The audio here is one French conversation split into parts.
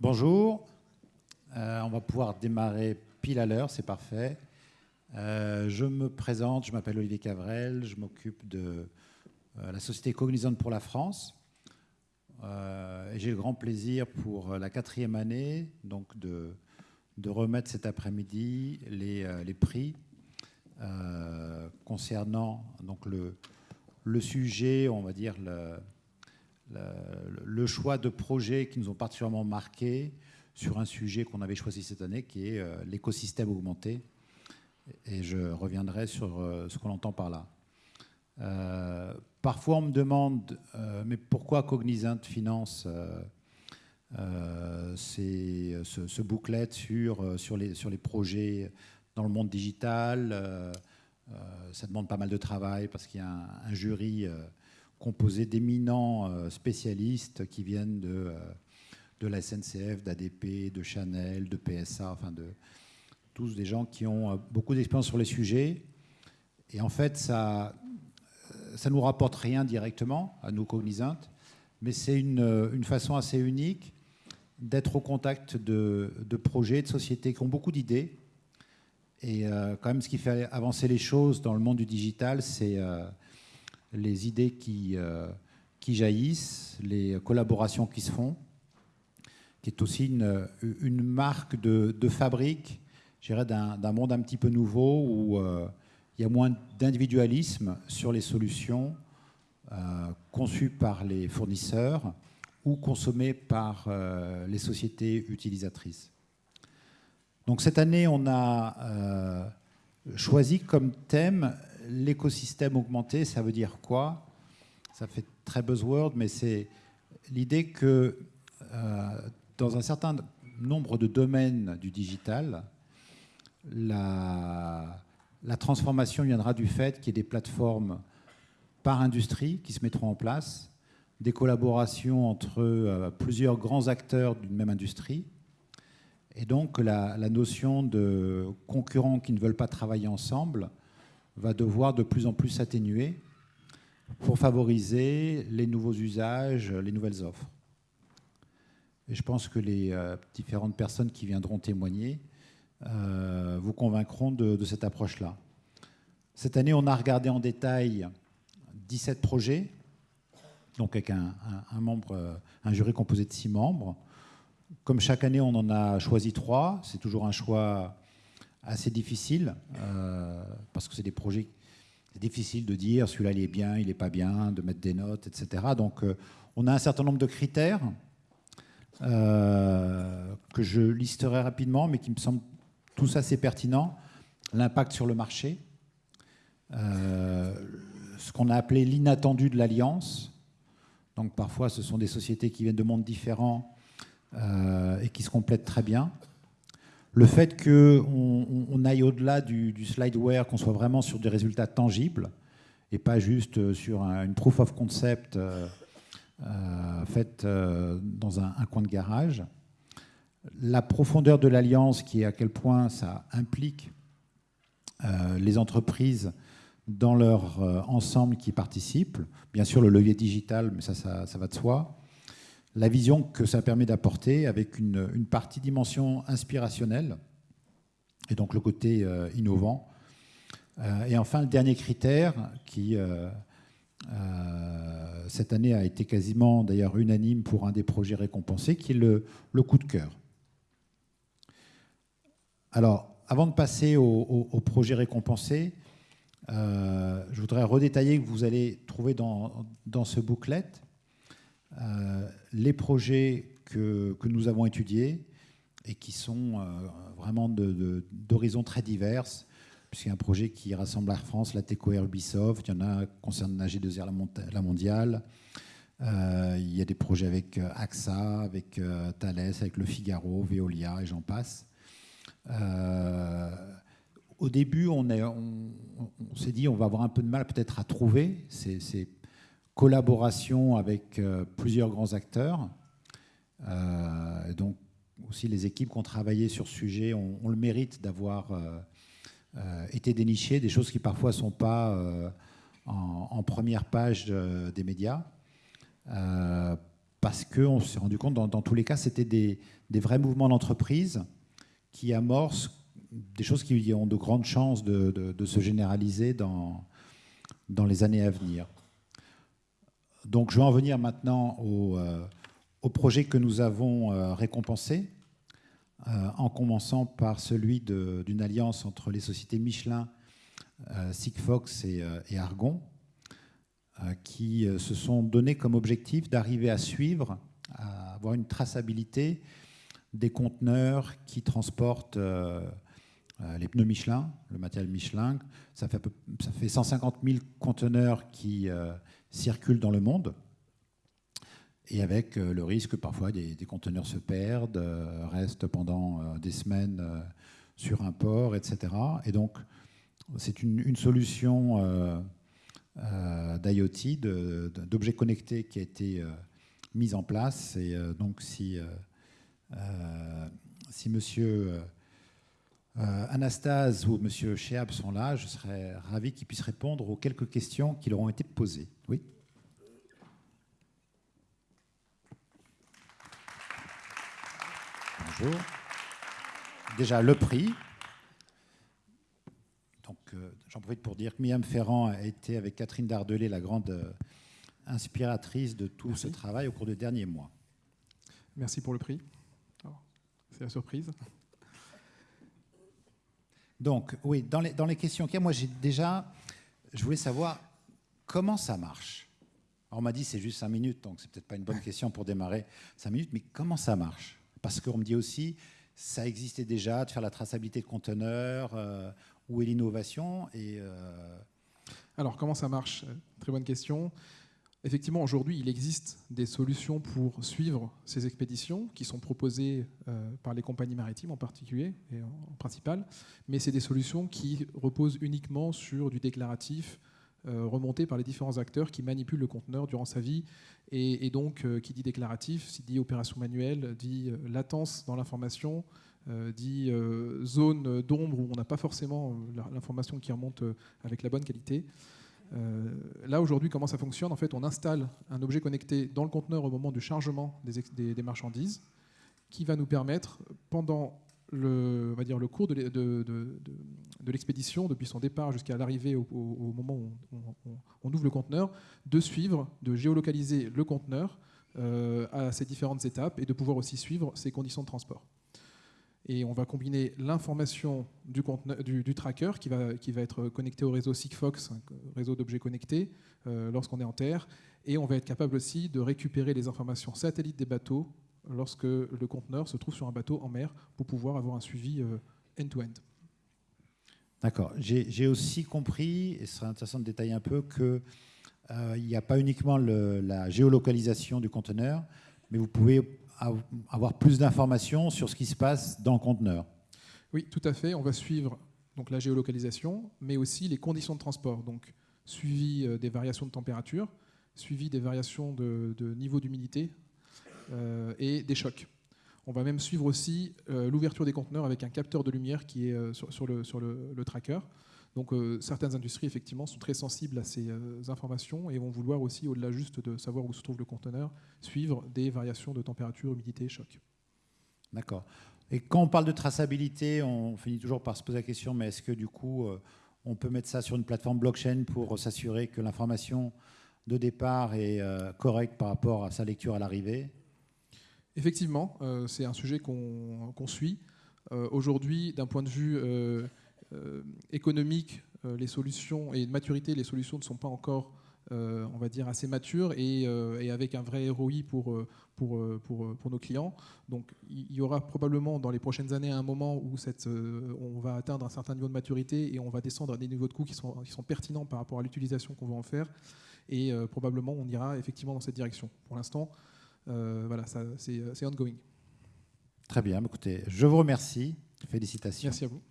Bonjour. Euh, on va pouvoir démarrer pile à l'heure, c'est parfait. Euh, je me présente, je m'appelle Olivier Cavrel, je m'occupe de euh, la société Cognizante pour la France. j'ai le grand plaisir pour la quatrième année donc de, remettre cet après-midi les, les, prix concernant donc le, le, sujet, on va dire, le, le, choix de projets qui nous ont particulièrement marqués sur un sujet qu'on avait choisi cette année, qui est euh, l'écosystème augmenté. Et je reviendrai sur euh, ce qu'on entend par là. Euh, parfois, on me demande, mais pourquoi Cognizant finance ce, ce, sur les projets dans le monde digital? Ça demande pas mal de travail parce qu'il y a un jury composé d'éminents euh, spécialistes qui viennent de, euh, de la SNCF, d'ADP, de Chanel, de PSA, enfin de tous des gens qui ont euh, beaucoup d'expérience sur les sujets. Et en fait, ça ça nous rapporte rien directement à nous cognisantes, mais c'est une, une, façon assez unique d'être au contact de, de, projets, de sociétés qui ont beaucoup d'idées. Et quand même, ce qui fait avancer les choses dans le monde du digital, c'est les idées qui, euh, qui jaillissent, les collaborations qui se font, qui est aussi une, marque de, fabrique, d'un monde un petit peu nouveau où euh, il y a moins d'individualisme sur les solutions euh, conçues par les fournisseurs ou consommées par les sociétés utilisatrices. Donc cette année, on a choisi comme thème l'écosystème augmenté, ça veut dire quoi? Ça fait très buzzword, mais c'est l'idée que euh, dans un certain nombre de domaines du digital, la, transformation viendra du fait qu'il y ait des plateformes par industrie qui se mettront en place, des collaborations entre euh, plusieurs grands acteurs d'une même industrie, et donc la, la, notion de concurrents qui ne veulent pas travailler ensemble va devoir de plus en plus s'atténuer pour favoriser les nouveaux usages, les nouvelles offres. Et je pense que les euh, différentes personnes qui viendront témoigner euh, vous convaincront de, cette approche-là. Cette année, on a regardé en détail 17 projets, donc avec un, membre, euh, un jury composé de 6 membres. Comme chaque année, on en a choisi 3. C'est toujours un choix assez difficile, euh, parce que c'est des projets, c'est difficile de dire celui-là il est bien, il n'est pas bien, de mettre des notes, etc. Donc euh, on a un certain nombre de critères euh, que je listerai rapidement, mais qui me semblent tous assez pertinents. L'impact sur le marché, ce qu'on a appelé l'inattendu de l'alliance. Donc parfois ce sont des sociétés qui viennent de mondes différents et qui se complètent très bien le fait qu'on on aille au-delà du, slideware, qu'on soit vraiment sur des résultats tangibles et pas juste sur une proof of concept euh, euh, faite euh, dans un, coin de garage. La profondeur de l'alliance, qui est à quel point ça implique les entreprises dans leur ensemble qui participent. Bien sûr, le levier digital, mais ça, ça va de soi la vision que ça permet d'apporter avec une, partie dimension inspirationnelle et donc le côté euh, innovant. Euh, et enfin, le dernier critère qui, euh, cette année, a été quasiment d'ailleurs unanime pour un des projets récompensés, qui est le, coup de cœur. Alors, avant de passer au, projet récompensé, je voudrais redétailler que vous allez trouver dans, dans ce booklet les projets que, nous avons étudiés et qui sont euh, vraiment d'horizons très divers, puisqu'il y a un projet qui rassemble Air France, la TECO Air Ubisoft, il y en a qui concernent la G2R, la, mondiale, euh, il y a des projets avec AXA, avec Thales, avec Le Figaro, Veolia et j'en passe. au début, on, on s'est dit on va avoir un peu de mal peut-être à trouver ces, ces collaboration avec euh, plusieurs grands acteurs. Euh, donc aussi les équipes qui ont travaillé sur ce sujet ont, le mérite d'avoir euh, été dénichées, des choses qui parfois ne sont pas en, première page des médias. parce qu'on s'est rendu compte, dans, tous les cas, c'était des, vrais mouvements d'entreprise qui amorcent des choses qui ont de grandes chances de, se généraliser dans, dans les années à venir. Donc je vais en venir maintenant au, euh, projet que nous avons euh, récompensé, euh, en commençant par celui d'une alliance entre les sociétés Michelin, Sigfox et, et Argon, qui se sont donnés comme objectif d'arriver à suivre, à avoir une traçabilité des conteneurs qui transportent les pneus Michelin, le matériel Michelin. Ça fait, ça fait 150 000 conteneurs qui circulent dans le monde, et avec euh, le risque parfois des, conteneurs se perdent, euh, restent pendant euh, des semaines sur un port, etc. Et donc, c'est une, solution d'IoT, d'objets connectés qui a été mise en place. Et donc, si, si monsieur Anastase ou monsieur Cheab sont là, je serais ravi qu'ils puissent répondre aux quelques questions qui leur ont été posées. Oui Déjà, le prix. Donc, euh, j'en profite pour dire que Miam Ferrand a été, avec Catherine Dardelé, la grande euh, inspiratrice de tout ce travail au cours des derniers mois. Merci pour le prix. C'est la surprise. Donc, oui, dans les, dans les questions qu'il y a, moi, j'ai déjà, je voulais savoir comment ça marche. on m'a dit c'est juste 5 minutes, donc c'est peut-être pas une bonne question pour démarrer 5 minutes, mais comment ça marche? Parce qu'on me dit aussi, ça existait déjà de faire la traçabilité de conteneurs, euh, où est l'innovation et, euh, Alors, comment ça marche? Très bonne question. Effectivement, aujourd'hui, il existe des solutions pour suivre ces expéditions qui sont proposées euh, par les compagnies maritimes en particulier et en principal, mais c'est des solutions qui reposent uniquement sur du déclaratif, euh, remonté par les différents acteurs qui manipulent le conteneur durant sa vie. Et, donc, euh, qui dit déclaratif, dit opération manuelle, dit latence dans l'information, dit zone d'ombre où on n'a pas forcément l'information qui remonte avec la bonne qualité. Là, aujourd'hui, comment ça fonctionne? En fait, on installe un objet connecté dans le conteneur au moment du chargement des, marchandises qui va nous permettre, pendant le, cours de, l'expédition, depuis son départ jusqu'à l'arrivée au, moment où on, ouvre le conteneur, de suivre, de géolocaliser le conteneur euh, à ces différentes étapes et de pouvoir aussi suivre ses conditions de transport. Et on va combiner l'information du, tracker qui va, qui va, être connecté au réseau Sigfox, réseau d'objets connectés, euh, lorsqu'on est en terre. Et on va être capable aussi de récupérer les informations satellites des bateaux lorsque le conteneur se trouve sur un bateau en mer pour pouvoir avoir un suivi euh, end-to-end. D'accord. J'ai aussi compris, et ce serait intéressant de détailler un peu, qu'il euh, n'y a pas uniquement la géolocalisation du conteneur, mais vous pouvez avoir plus d'informations sur ce qui se passe dans le conteneur. Oui, tout à fait. On va suivre donc, la géolocalisation, mais aussi les conditions de transport. Donc, suivi euh, des variations de température, suivi des variations de niveau d'humidité euh, et des chocs. On va même suivre aussi euh, l'ouverture des conteneurs avec un capteur de lumière qui est sur, le, sur le, tracker. Donc certaines industries, effectivement, sont très sensibles à ces informations et vont vouloir aussi, au-delà juste de savoir où se trouve le conteneur, suivre des variations de température, humidité et choc. D'accord. Et quand on parle de traçabilité, on finit toujours par se poser la question, mais est-ce que du coup, on peut mettre ça sur une plateforme blockchain pour s'assurer que l'information de départ est correcte par rapport à sa lecture à l'arrivée? Effectivement, euh, c'est un sujet qu'on suit. Euh, aujourd'hui, d'un point de vue euh, économique, les solutions et de maturité, les solutions ne sont pas encore, on va dire, assez matures et, avec un vrai ROI pour, pour, pour, pour, nos clients. Donc, il y aura probablement dans les prochaines années un moment où cette, on va atteindre un certain niveau de maturité et on va descendre à des niveaux de coûts qui sont, qui sont pertinents par rapport à l'utilisation qu'on va en faire. Et probablement, on ira effectivement dans cette direction. Pour l'instant, euh, voilà, euh, c'est ongoing. Très bien, écoutez, je vous remercie. Félicitations. Merci à vous.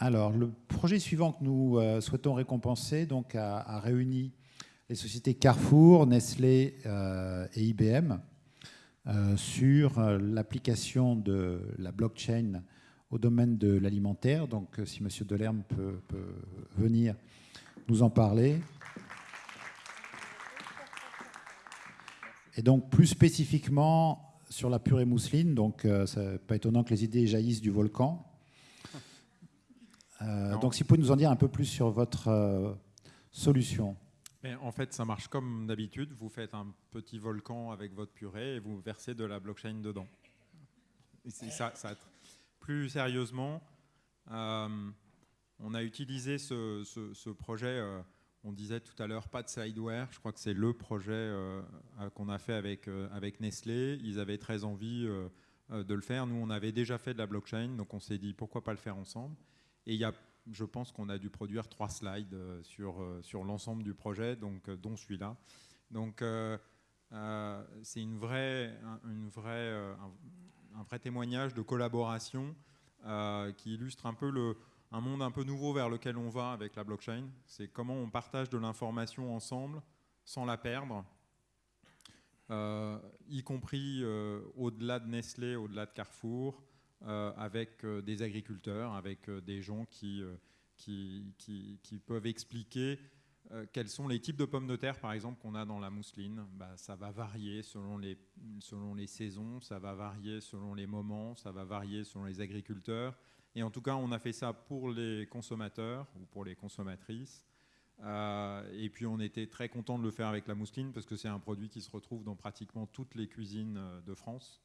Alors, le projet suivant que nous euh, souhaitons récompenser donc, a, réuni les sociétés Carrefour, Nestlé et IBM sur l'application de la blockchain au domaine de l'alimentaire. Donc, si M. Delerme peut, peut, venir nous en parler. Et donc, plus spécifiquement sur la purée mousseline, donc c'est pas étonnant que les idées jaillissent du volcan. Donc, si vous pouvez nous en dire un peu plus sur votre solution. Mais en fait, ça marche comme d'habitude. Vous faites un petit volcan avec votre purée et vous versez de la blockchain dedans. ça, ça, plus sérieusement, euh, on a utilisé ce, projet, euh, on disait tout à l'heure, pas de sideware. Je crois que c'est le projet euh, qu'on a fait avec, avec Nestlé. Ils avaient très envie de le faire. Nous, on avait déjà fait de la blockchain, donc on s'est dit pourquoi pas le faire ensemble. Et il y a je pense qu'on a dû produire trois slides euh, sur, euh, sur l'ensemble du projet, donc, euh, dont celui-là. Donc c'est une vraie, une vraie, un, vrai témoignage de collaboration qui illustre un peu le, un monde un peu nouveau vers lequel on va avec la blockchain. C'est comment on partage de l'information ensemble sans la perdre, y compris au-delà de Nestlé, au-delà de Carrefour, avec euh, des agriculteurs, avec euh, des gens qui, qui, qui, peuvent expliquer quels sont les types de pommes de terre, par exemple, qu'on a dans la mousseline bah, Ça va varier selon les, selon les saisons, ça va varier selon les moments, ça va varier selon les agriculteurs. Et en tout cas, on a fait ça pour les consommateurs ou pour les consommatrices. et puis, on était très content de le faire avec la mousseline parce que c'est un produit qui se retrouve dans pratiquement toutes les cuisines de France.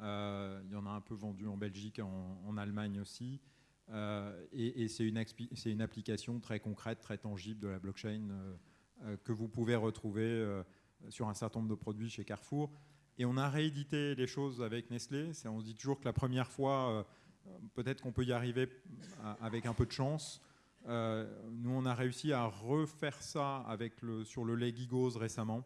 Euh, il y en a un peu vendu en Belgique, en, Allemagne aussi. Euh, et, c'est une, application très concrète, très tangible de la blockchain euh, que vous pouvez retrouver sur un certain nombre de produits chez Carrefour. Et on a réédité les choses avec Nestlé. On se dit toujours que la première fois, peut-être qu'on peut y arriver avec un peu de chance. nous, on a réussi à refaire ça avec sur le lait Gigos récemment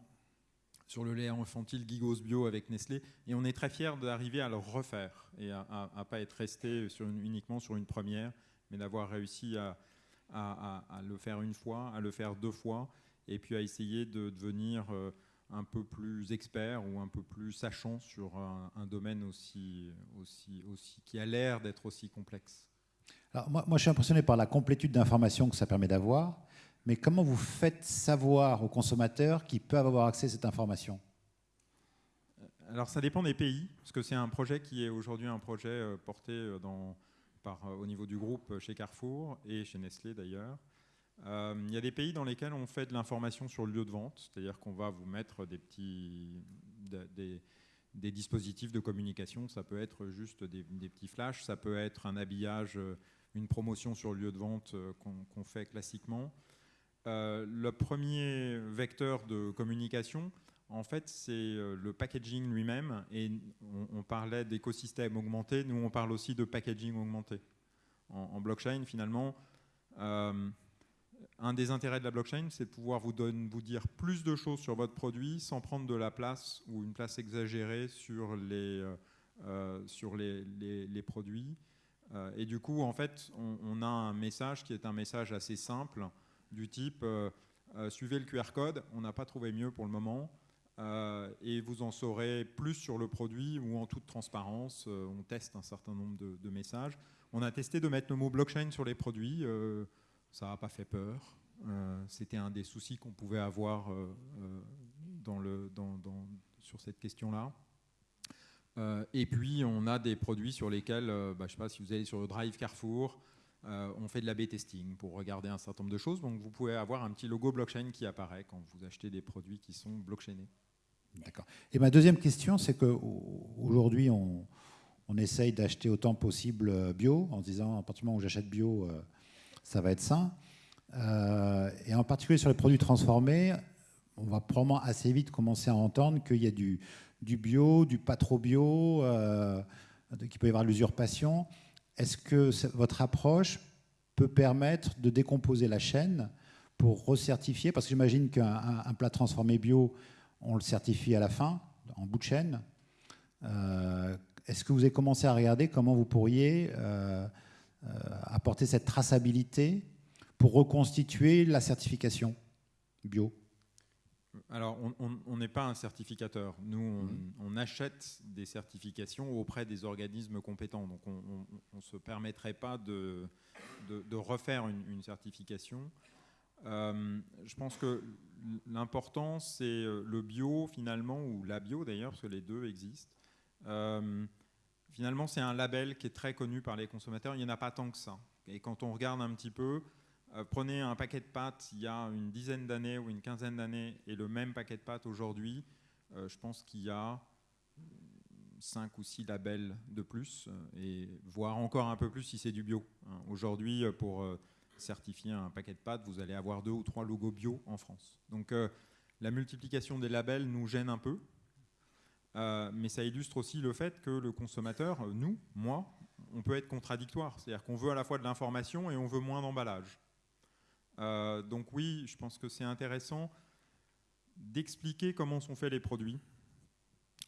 sur le lait infantile Gigos Bio avec Nestlé. Et on est très fiers d'arriver à le refaire et à ne pas être resté uniquement sur une première, mais d'avoir réussi à, le faire une fois, à le faire deux fois, et puis à essayer de devenir euh, un peu plus expert ou un peu plus sachant sur un, domaine aussi, aussi, aussi, qui a l'air d'être aussi complexe. Alors moi, moi, je suis impressionné par la complétude d'informations que ça permet d'avoir mais comment vous faites savoir aux consommateurs qu'ils peuvent avoir accès à cette information? Alors ça dépend des pays, parce que c'est un projet qui est aujourd'hui un projet euh, porté euh, par, euh, au niveau du groupe chez Carrefour et chez Nestlé d'ailleurs. il y a des pays dans lesquels on fait de l'information sur le lieu de vente, c'est-à-dire qu'on va vous mettre des petits, des, dispositifs de communication. Ça peut être juste des, petits flashs, ça peut être un habillage, une promotion sur le lieu de vente qu'on fait classiquement. Euh, le premier vecteur de communication, en fait, c'est euh, le packaging lui-même. Et on, parlait d'écosystème augmenté. Nous, on parle aussi de packaging augmenté. En, blockchain, finalement, euh, un des intérêts de la blockchain, c'est de pouvoir vous, dire plus de choses sur votre produit sans prendre de la place ou une place exagérée sur les, sur les, les, produits. et du coup, en fait, on, a un message qui est un message assez simple du type euh, euh, suivez le QR code, on n'a pas trouvé mieux pour le moment, euh, et vous en saurez plus sur le produit ou en toute transparence. on teste un certain nombre de, messages. On a testé de mettre le mot blockchain sur les produits, ça n'a pas fait peur. C'était un des soucis qu'on pouvait avoir sur cette question-là. et puis, on a des produits sur lesquels, bah, je ne sais pas si vous allez sur le Drive Carrefour, euh, on fait de l'A-B testing pour regarder un certain nombre de choses. Donc vous pouvez avoir un petit logo blockchain qui apparaît quand vous achetez des produits qui sont blockchainés. D'accord. Et ma deuxième question, c'est qu'aujourd'hui, on, on essaye d'acheter autant possible euh, bio, en se disant à partir du moment où j'achète bio, euh, ça va être sain. et en particulier sur les produits transformés, on va probablement assez vite commencer à entendre qu'il y a du, bio, du pas trop bio, qu'il peut y avoir l'usurpation. Est-ce que votre approche peut permettre de décomposer la chaîne pour recertifier? Parce que j'imagine qu'un plat transformé bio, on le certifie à la fin, en bout de chaîne. Euh, est-ce que vous avez commencé à regarder comment vous pourriez euh, euh, apporter cette traçabilité pour reconstituer la certification bio? Alors, on n'est pas un certificateur. Nous, mhm. on, achète des certifications auprès des organismes compétents. Donc, on ne se permettrait pas de, de, refaire une, certification. Euh, je pense que l'important, c'est euh, le bio, finalement, ou la bio d'ailleurs, parce que les deux existent. Euh, finalement, c'est un label qui est très connu par les consommateurs. Il n'y en a pas tant que ça. Et quand on regarde un petit peu, euh, prenez un paquet de pâtes il y a une dizaine d'années ou une quinzaine d'années et le même paquet de pâtes aujourd'hui, euh, je pense qu'il y a cinq ou six labels de plus, euh, et voire encore un peu plus si c'est du bio. Hein. Aujourd'hui, pour certifier un paquet de pâtes, vous allez avoir deux ou trois logos bio en France. Donc la multiplication des labels nous gêne un peu, mais ça illustre aussi le fait que le consommateur, nous, moi, on peut être contradictoire. C'est-à-dire qu'on veut à la fois de l'information et on veut moins d'emballage. Euh, donc oui, je pense que c'est intéressant d'expliquer comment sont faits les produits.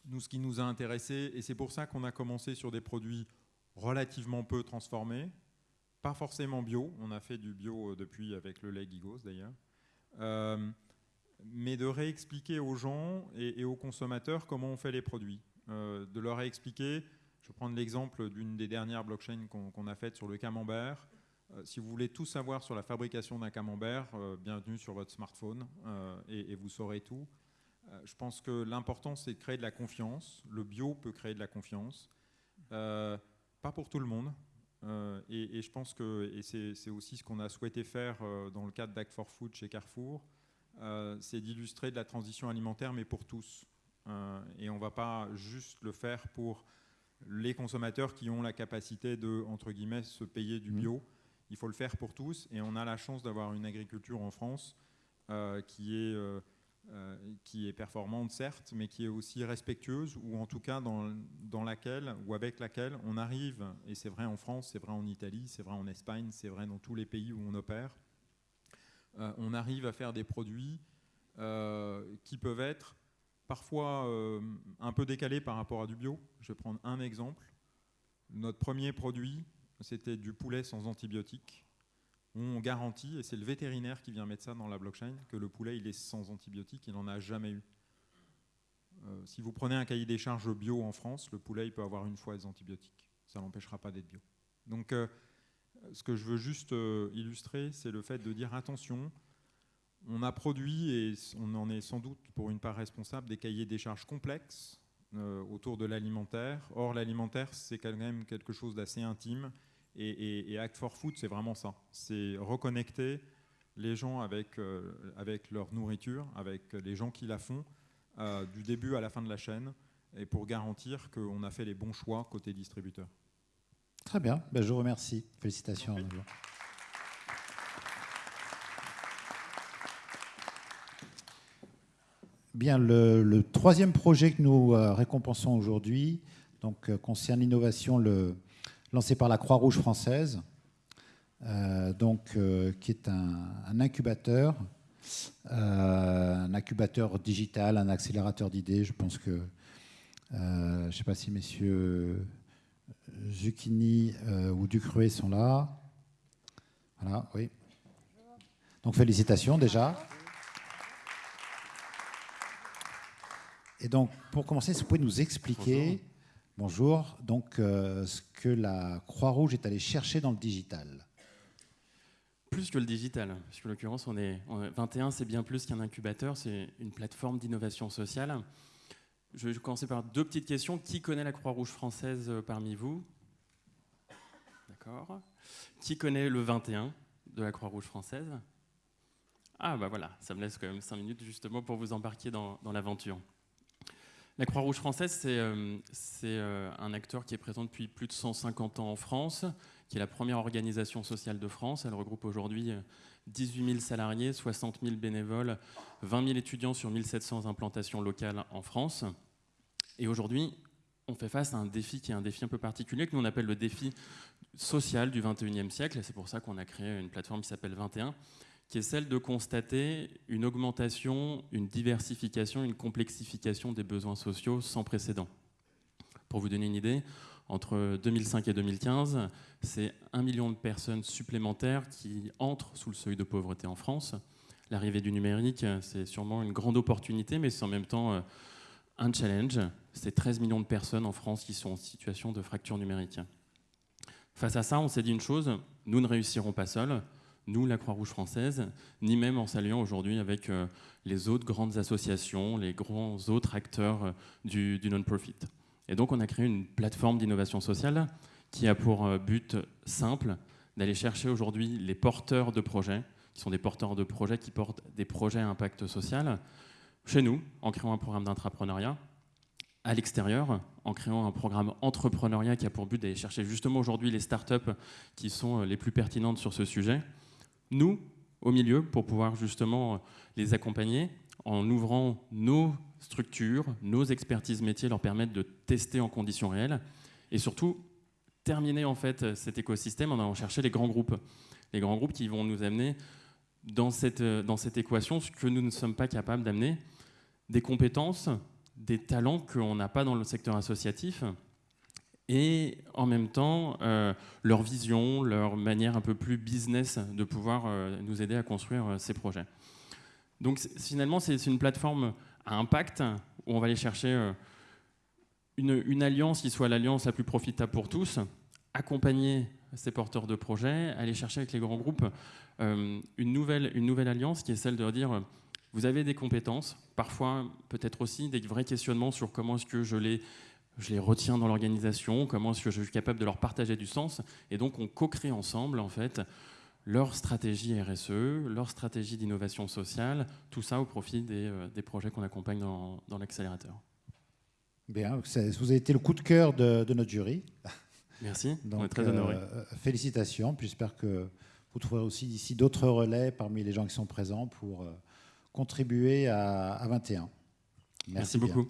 Nous, ce qui nous a intéressé, et c'est pour ça qu'on a commencé sur des produits relativement peu transformés, pas forcément bio, on a fait du bio euh, depuis avec le lait Gigos d'ailleurs, euh, mais de réexpliquer aux gens et, aux consommateurs comment on fait les produits, de leur expliquer, je vais prendre l'exemple d'une des dernières blockchains qu'on a faites sur le camembert, si vous voulez tout savoir sur la fabrication d'un camembert, euh, bienvenue sur votre smartphone euh, et, vous saurez tout. je pense que l'important, c'est de créer de la confiance. Le bio peut créer de la confiance. pas pour tout le monde. Et, je pense que, c'est aussi ce qu'on a souhaité faire dans le cadre d'Act for Food chez Carrefour, c'est d'illustrer de la transition alimentaire, mais pour tous. et on ne va pas juste le faire pour les consommateurs qui ont la capacité de, entre guillemets, se payer du mmh. Il faut le faire pour tous. Et on a la chance d'avoir une agriculture en France euh, qui, est, euh, euh, qui est performante, certes, mais qui est aussi respectueuse, ou en tout cas dans, dans laquelle, ou avec laquelle on arrive, et c'est vrai en France, c'est vrai en Italie, c'est vrai en Espagne, c'est vrai dans tous les pays où on opère, on arrive à faire des produits qui peuvent être parfois un peu décalés par rapport à du bio. Je vais prendre un exemple. Notre premier produit, c'était du poulet sans antibiotiques. On garantit, et c'est le vétérinaire qui vient mettre ça dans la blockchain, que le poulet il est sans antibiotiques, il n'en a jamais eu. Euh, si vous prenez un cahier des charges bio en France, le poulet peut avoir une fois des antibiotiques. Ça n'empêchera pas d'être bio. Donc euh, ce que je veux juste euh, illustrer, c'est le fait de dire attention, on a produit, et on en est sans doute pour une part responsable, des cahiers des charges complexes autour de l'alimentaire. Or, l'alimentaire, c'est quand même quelque chose d'assez intime et, Act for Food, c'est vraiment ça. C'est reconnecter les gens avec, euh, avec leur nourriture, avec les gens qui la font, euh, du début à la fin de la chaîne, et pour garantir qu'on a fait les bons choix côté distributeur. Très bien, ben, je vous remercie. Félicitations. Bien, le, troisième projet que nous euh, récompensons aujourd'hui donc, concerne l'innovation, le, lancé par la Croix-Rouge française, euh, donc, euh, qui est un, incubateur, euh, un incubateur digital, un accélérateur d'idées. Je pense que, je ne sais pas si messieurs Zucchini ou Ducruet sont là. Voilà, oui. Donc félicitations déjà. Et donc, pour commencer, si vous pouvez nous expliquer Bonjour. Donc, euh, ce que la Croix-Rouge est allée chercher dans le digital Plus que le digital, puisque en l'occurrence, on est, 21, c'est bien plus qu'un incubateur, c'est une plateforme d'innovation sociale. Je vais commencer par deux petites questions. Qui connaît la Croix-Rouge française euh, parmi vous? D'accord. Qui connaît le 21 de la Croix-Rouge française? Ah, bah voilà, ça me laisse quand même 5 minutes justement pour vous embarquer dans l'aventure. La Croix-Rouge française, c'est euh, euh, un acteur qui est présent depuis plus de 150 ans en France, qui est la première organisation sociale de France. Elle regroupe aujourd'hui 18 euh, 000 salariés, 60 000 bénévoles, 20 000 étudiants sur 1700 implantations locales en France. Et aujourd'hui, on fait face à un défi qui est un défi un peu particulier, que nous on appelle le défi social du 21e siècle. C'est pour ça qu'on a créé une plateforme qui s'appelle 21, qui est celle de constater une augmentation, une diversification, une complexification des besoins sociaux sans précédent. Pour vous donner une idée, entre 2005 et 2015, c'est un million de personnes supplémentaires qui entrent sous le seuil de pauvreté en France. l'arrivée du numérique, c'est sûrement une grande opportunité, mais c'est en même temps un challenge. C'est 13 millions de personnes en France qui sont en situation de fracture numérique. Face à ça, on s'est dit une chose, nous ne réussirons pas seuls, nous, la Croix-Rouge française, ni même en s'alliant aujourd'hui avec euh, les autres grandes associations, les grands autres acteurs euh, du, non-profit. Et donc, on a créé une plateforme d'innovation sociale qui a pour euh, but simple d'aller chercher aujourd'hui les porteurs de projets, qui sont des porteurs de projets qui portent des projets à impact social, chez nous, en créant un programme d'entrepreneuriat, à l'extérieur, en créant un programme entrepreneuriat qui a pour but d'aller chercher justement aujourd'hui les startups qui sont les plus pertinentes sur ce sujet. Nous, au milieu, pour pouvoir justement les accompagner en ouvrant nos structures, nos expertises métiers, leur permettre de tester en conditions réelles et surtout terminer en fait cet écosystème en allant chercher les grands groupes. Les grands groupes qui vont nous amener dans cette, dans cette équation ce que nous ne sommes pas capables d'amener, des compétences, des talents qu'on n'a pas dans le secteur associatif et en même temps euh, leur vision, leur manière un peu plus business de pouvoir euh, nous aider à construire euh, ces projets. Donc finalement, c'est une plateforme à impact où on va aller chercher une, alliance qui soit l'alliance la plus profitable pour tous, accompagner ces porteurs de projets, aller chercher avec les grands groupes une, nouvelle, une nouvelle alliance qui est celle de dire vous avez des compétences, parfois peut-être aussi des vrais questionnements sur comment est-ce que je les, je les retiens dans l'organisation, comment est-ce que je suis capable de leur partager du sens. Et donc on co-crée ensemble en fait leur stratégie RSE, leur stratégie d'innovation sociale, tout ça au profit des, euh, des projets qu'on accompagne dans, dans l'accélérateur. Bien, vous avez été le coup de cœur de, notre jury. Merci, on est très honorés. Euh, félicitations, j'espère que vous trouverez aussi d'ici d'autres relais parmi les gens qui sont présents pour... Euh, contribuer à, 21. Merci, beaucoup.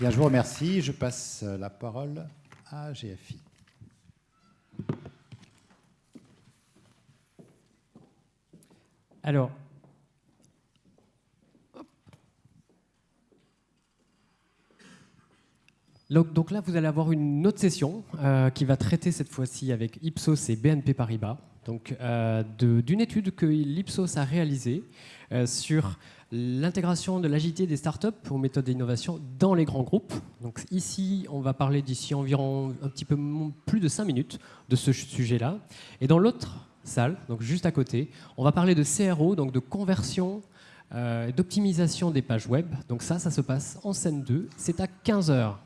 Bien, je vous remercie. Je passe la parole à GFI. Alors, donc là, vous allez avoir une autre session euh, qui va traiter cette fois-ci avec Ipsos et BNP Paribas donc euh, d'une étude que l'Ipsos a réalisée euh, sur l'intégration de l'agilité des startups aux méthodes d'innovation dans les grands groupes. Donc ici, on va parler d'ici environ un petit peu plus de 5 minutes de ce sujet-là. Et dans l'autre salle, donc juste à côté, on va parler de CRO, donc de conversion d'optimisation des pages web. Donc ça, ça se passe en scène 2. C'est à 15h.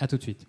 À tout de suite.